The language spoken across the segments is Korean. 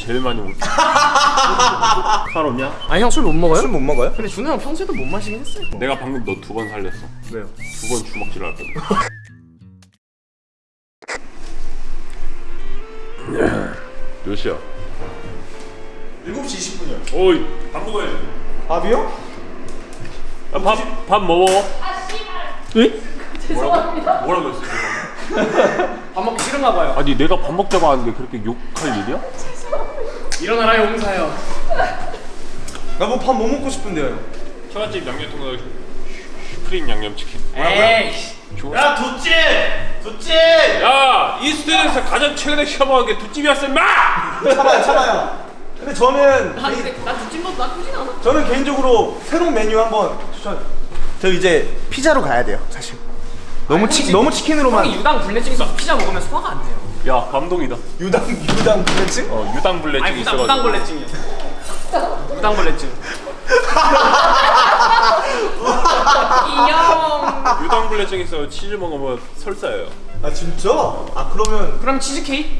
제일 많이 먹지. 칼 없냐? 아니 형 술 못 먹어요? 술 못 먹어요? 근데 준호 형 평소에도 못 마시긴 했어요 내가 방금 너 두 번 살렸어. 왜요? 두 번 주먹질 할 거든. 몇 시야? 7시 20분이요 오이 밥 먹어야지. 밥이요? 야, 밥, 밥 먹어. 왜? 죄송합니다. 뭐라고 했어? 밥 먹기 싫은가 봐요 아니 내가 밥 먹자고 하는데 그렇게 욕할 일이야? 일어나라 용사요. 나뭐 밥 뭐 먹고 싶은데요? 처갓집 양념통닭 슈프림 양념치킨. 에이 야 두찜! 두찜! 야 이스트에서 가장 최근에 시켜먹은 게 두찜이었어 임마! 참아요 참아요. 근데 저는 아 근데 나 두찜도 나쁘진 않아. 저는 개인적으로 새로운 메뉴 한번 추천. 저 이제 피자로 가야 돼요 사실. 너무 치, 혹시- 너무 치킨으로만 유당 불내증 있어서 피자 먹으면 소화가 안 돼요 야 감동이다. 유당 유당 불면증? 어 유당 불내증 아니 유당, 있어 가지고. 유당 불내증이요 유당 불내증 이형 유당 불내증 있어 치즈 먹으면 설사예요. 아 진짜? 아 그러면 그럼 치즈케이크?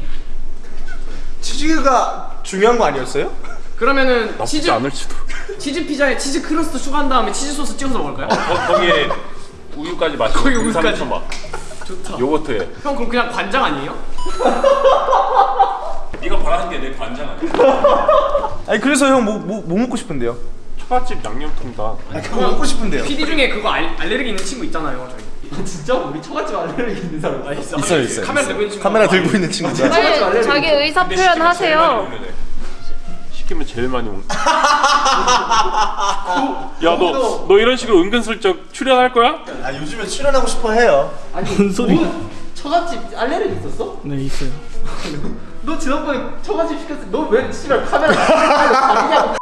치즈가 중요한 거 아니었어요? 그러면은 나쁘지 치즈 않을지도. 치즈 피자에 치즈 crust 추가한 다음에 치즈 소스 찍어서 먹을까요? 거, 거기에 우유까지 마시고 거기 우유까지. 막 좋다 요거트에. 형 그럼 그냥 관장 아니에요? 네가 바라는 게 내 관장 아니야? 아니 그래서 형뭐뭐뭐 먹고 싶은데요? 처갓집 양념통닭. 아 그거 먹고 싶은데요 PD 중에 그거 알, 알레르기 있는 친구 있잖아요 저희 진짜? 우리 처갓집 알레르기 있는 사람 아, 있어 있어요, 있어요, 카메라 있어요. 들고 있는 친구 카메라 들고 있는 친구죠 빨리 자기 의사 표현 하세요. 먹는 애. 시키면 제일 많이 먹는. 야너 너 이런 식으로 은근슬쩍 출연할 거야? 아 요즘에 출연하고 싶어 해요 무슨 소리? 처갓집 알레르기 있었어? 네 있어요 너 지난번에 처갓집 시켰을 때너왜 씨발 카메라 가리냐고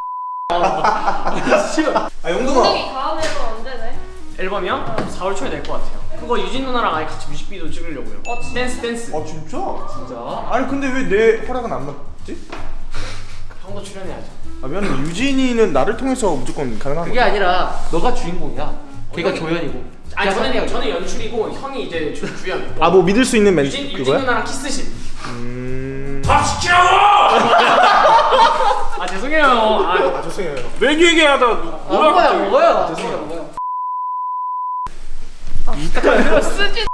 아 용동아 다음 앨범 언제네? 앨범이요? 4월 초에 낼 것 같아요 그거 유진 누나랑 아예 같이 뮤직비디오 찍으려고요 어, 진짜? 댄스 댄스 아 진짜? 진짜? 아니 근데 왜 내 허락은 안 받지? 형도 출연해야죠 아 미안해 유진이는 나를 통해서 무조건 가능한 그게 거야 아니라 너가 주인공이야 걔가 조연이고. 아니 저는. 저는 연출이고 형이 이제 주, 주연. 아 뭐 믿을 수 있는 멘 유진, 유진 그거야? 누나랑 키스신. 음... 밥 시키라고! 아 죄송해요. 아, 아 죄송해요. 메뉴 얘기하다 아, 먹어요 먹어요 죄송해요. 먹어요. 쓰지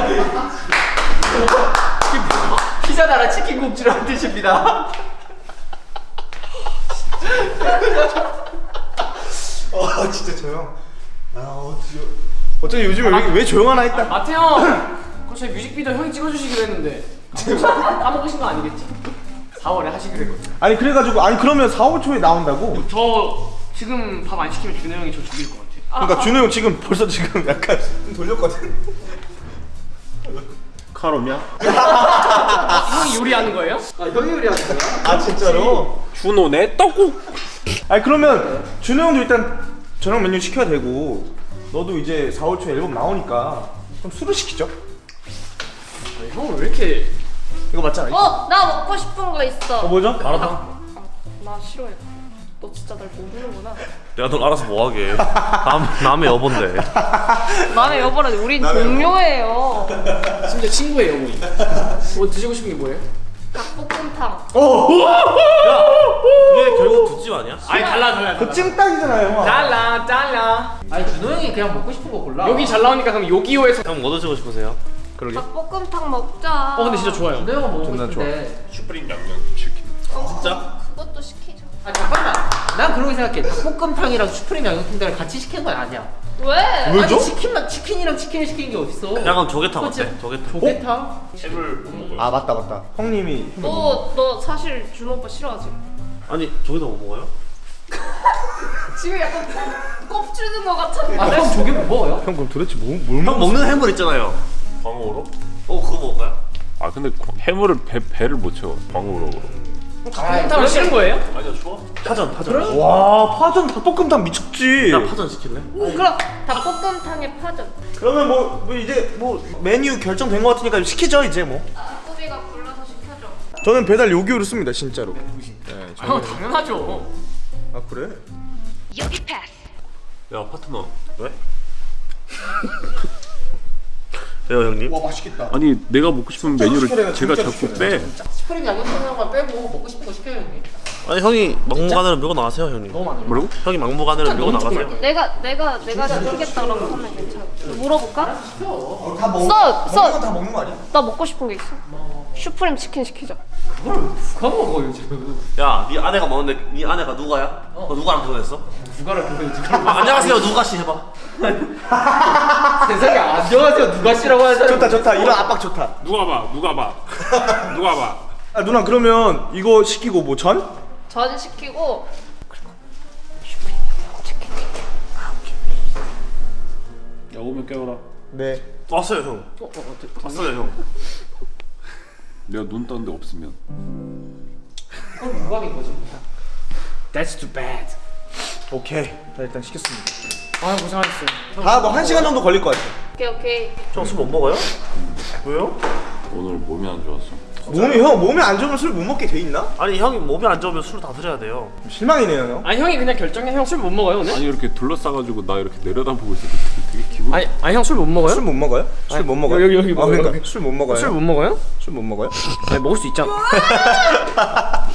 피자 나라 치킨 굽지라는 뜻입니다 아 진짜 조용 아 어찌 어차피 요즘에 왜, 왜 조용하나 했다 마태 형 그거 저희 뮤직비디오 형이 찍어주시기로 했는데 까먹으신- 까먹으신 거 아니겠지? 4월에 하시기로 했거든요 아니 그래가지고 아니 그러면 4월 초에 나온다고? 저 지금 밥 안 시키면 준호 형이 저 죽일 것 같아요 그러니까 준호 형 지금 벌써 지금 약간 좀 돌렸거든 칼 없냐? 형이 요리하는 거예요? 아 형이 요리하는 거야? 아 진짜로? 준호 내 떡국. 아니 그러면 준호 형도 일단 저녁 메뉴 시켜야 되고 너도 이제 4월 초에 앨범 나오니까 그럼 술을 시키죠 아니, 형은 왜 이렇게 이거 맞잖아 어, 나 먹고 싶은 거 있어. 어 뭐죠? 아, 나 싫어해. 너 진짜 날 모르는구나. 내가 널 알아서 뭐하게 남, 남의 여본데 남의 여보라 우린. 동료예요. 심지어 친구예요 우리 뭐 드시고 싶은 게 뭐예요? 닭볶음탕. 그게 결국 두집 아니야? 아니 달라 달라 그 찜닭이잖아요 형 달라 달라 아니 준호 형이 그냥 먹고 싶은 거 골라 여기 잘 나오니까 그럼 요기요에서 형뭐 드시고 싶으세요? 그러게 닭볶음탕 먹자. 어 근데 진짜 좋아요 준호 형은 먹고 싶은데 슈프림 양념치킨. 진짜? 그것도 시키자. 아 잠깐만 난 그렇게 생각해 닭볶음탕이랑 슈프림 양념통닭을 같이 시킨 건 아니야 왜? 왜죠? 아니 치킨만 치킨이랑 치킨을 시킨 게 어딨어 야 그럼 조개탕? 어때? 조개탕 조개탕? 못 먹어요. 아 맞다 맞다 형님이 너, 너 사실 준호 오빠 싫어하지? 아니 조개탕 못 먹어요? 지금 약간 꼽주는 거 같았는데. 아형 조개 못 먹어요? 형 그럼 도대체 뭐, 뭘형 먹는 해물 있잖아요 광어로? 어 그거 먹을까요? 아 근데 광- 해물을 배, 배를 못 채워 광어로. 닭볶음탕을 싫은 거예요? 아니야 좋아. 파전 파전 와 파전 닭볶음탕 미쳤지 나 파전 시킬래? 그럼 닭볶음탕에 파전. 그러면 뭐, 뭐 이제 뭐 메뉴 결정된 것 같으니까 시키죠 이제 뭐 꾸비가 골라서 시켜줘. 저는 배달 요기요를 씁니다 진짜로 네, 아, 형 당연하죠 아 그래? 야 파트너. 왜? 왜요 형님? 와 맛있겠다. 아니 내가 먹고 싶은 메뉴를 제가 자꾸 빼. 슈프림 양념통닭만 빼고 먹고 싶은 거 시켜요 형님. 아니 형이 막무가내로 밀고 나가세요 형님. 너무 많아요. 뭐라고? 형이 막무가내로 밀고 나가세요. 내가 내가 내가 시키겠다 라고 하면 괜찮아. 물어볼까? 다 먹. 써, 써. 먹는 건다 먹는 거 아니야? 나 먹고 싶은 게 있어. 슈프림 치킨 시키자. 그걸 누가 먹어요 지금? 야, 네 아내가 먹는데 네 아내가 누가야? 너 누가랑 결혼했어? 보면 지금 아, 안녕하세요 누가 씨 해봐. 세상에 안녕하세요 누가 씨라고 하는 사람 좋다 좋다 이런 압박 좋다. 누가 봐 누가 봐 누가 봐. 아 누나 그러면 이거 시키고 뭐 전? 전 시키고 야 오면 깨워라. 네. 왔어요 형. 왔어요 형. 내가 눈 떴는데 없으면. 그건 유감인 거지. That's too bad. 오케이. 자 일단 시켰습니다. 아 고생하셨어요. 다뭐 한 시간 정도 걸릴 것 같아. 오케이 오케이. 형술못 먹어요? 왜요? 오늘 몸이 안 좋았어. 몸이 형 몸이 안 좋으면 술 못 먹게 돼 있나? 아니 형이 몸이 안 좋으면 술다 드려야 돼요. 실망이네요 형. 아니 형이 그냥 결정해 형 술 못 먹어요 오늘? 아니 이렇게 둘러싸가지고 나 이렇게 내려다보고 있을 때 되게 기분. 아니 아니 형 술 못 먹어요? 술 못 먹어요? 술 못 먹어요? 여기, 여기 아 먹어요, 그러니까 여기. 술못 먹어요. 술 못 먹어요? 술 못 먹어요? 아니 먹을 수 있잖아.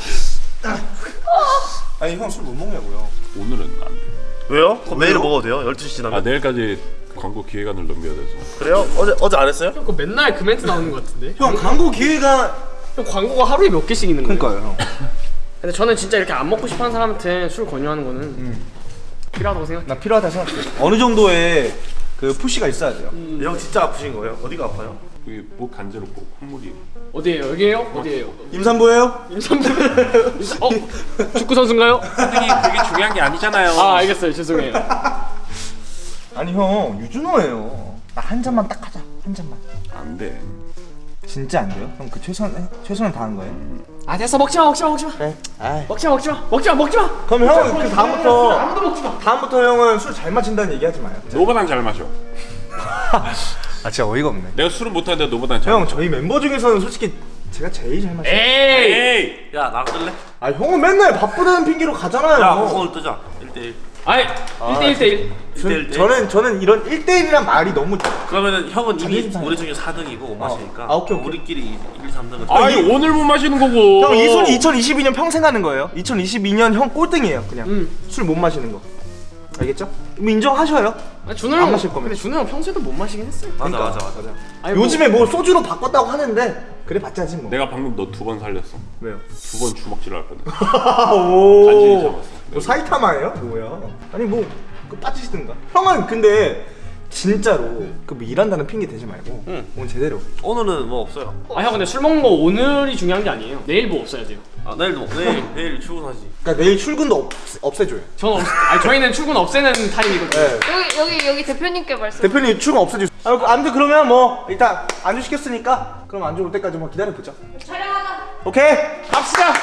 아니 형 술 못 먹냐고요. 오늘은 안 돼. 왜요? 그럼 매일 먹어도 돼요? 12시 지나면. 아 내일까지 광고 기획안을 넘겨야 돼서. 그래요? 어제 어제 안 했어요? 형 그거 맨날 그 멘트 나오는 것 같은데? 형 광고 기회가 형 광고가 하루에 몇 개씩 있는 거예요? 그러니까요 형. 근데 저는 진짜 이렇게 안 먹고 싶어하는 사람한테 술 권유하는 거는 필요하다고 생각해. 나 필요하다 생각해. 어느 정도의 그 푸시가 있어야 돼요. 형 진짜 아프신 거예요? 어디가 아파요? 이게 목 간지럽고 콧물이. 어디에요? 여기에요? 어디에요? 임산부예요? 임산부. 어? 축구 선수인가요? 그게 그게 중요한 게 아니잖아요. 아 알겠어요. 죄송해요. 아니 형 유준호예요. 나 한 잔만 딱 하자. 한 잔만. 안 돼. 진짜 안 돼요? 형그 최선 최선을 다한 거예요. 아 됐어 먹지 마 먹지 마 먹지 마. 네. 아이. 먹지 마 먹지 마 먹지 마 먹지 마. 그럼 형은 그 다음부터 아무도 먹지 마. 다음부터 형은 술 잘 마신다는 얘기 하지 마요. 너보단 잘 마셔. 아 진짜 어이가 없네. 내가 술은 못하는데 너보단 잘. 형 저희 멤버 중에서는 솔직히 제가 제일 잘 마셔요. 에이. 에이. 야 나랑 뜰래? 아 형은 맨날 바쁘다는 핑계로 가잖아요. 야 오늘 뜨자. 1대1. 아이 1대 1 대 1. 1대1. 저는 저는 이런 1대1이란 말이 너무 그러면은 형은 이미 자존심 상해. 우리 중에 4등이고 못 마시니까 아, 오케이, 오케이. 우리끼리 1, 2, 3등은 아니 오늘 못 마시는 거고. 형 이손 2022년 평생 하는 거예요. 2022년 형 꼴등이에요. 그냥 음. 술못 마시는 거. 알겠죠? 그럼 인정하셔요. 아 준호 안형 마실 거면. 근데 준호 형 평소에도 못 마시긴 했어요. 맞아 그러니까. 맞아 맞아. 아니, 뭐- 요즘에 뭐 소주로 바꿨다고 하는데 그래 봤자지 뭐. 내가 방금 너 두 번 살렸어. 왜요? 두 번 주먹질 할 뻔했어. 오. 간신히 참았어. 뭐 사이타마예요? 뭐야? 아니 뭐 그 빠지시든가. 형은 근데 진짜로 그뭐 일한다는 핑계 대지 말고 응. 오늘 제대로. 오늘은 뭐 없어요. 아 형 근데 술 먹는 거 오늘이 중요한 게 아니에요. 내일 뭐 없어야 돼요. 아 내일도 뭐 내일 내일 출근하지. 그러니까 내일 출근도 없, 없애줘요. 저는 없, 아니 저희는 출근 없애는 타임이거든요. 네. 여기 여기 여기 대표님께 말씀. 대표님 출근 없애주세요. 아, 그 아무튼 그러면 뭐 일단 안주 시켰으니까 그럼 안주 올 때까지 뭐 기다려 보자. 촬영하자. 오케이. 갑시다.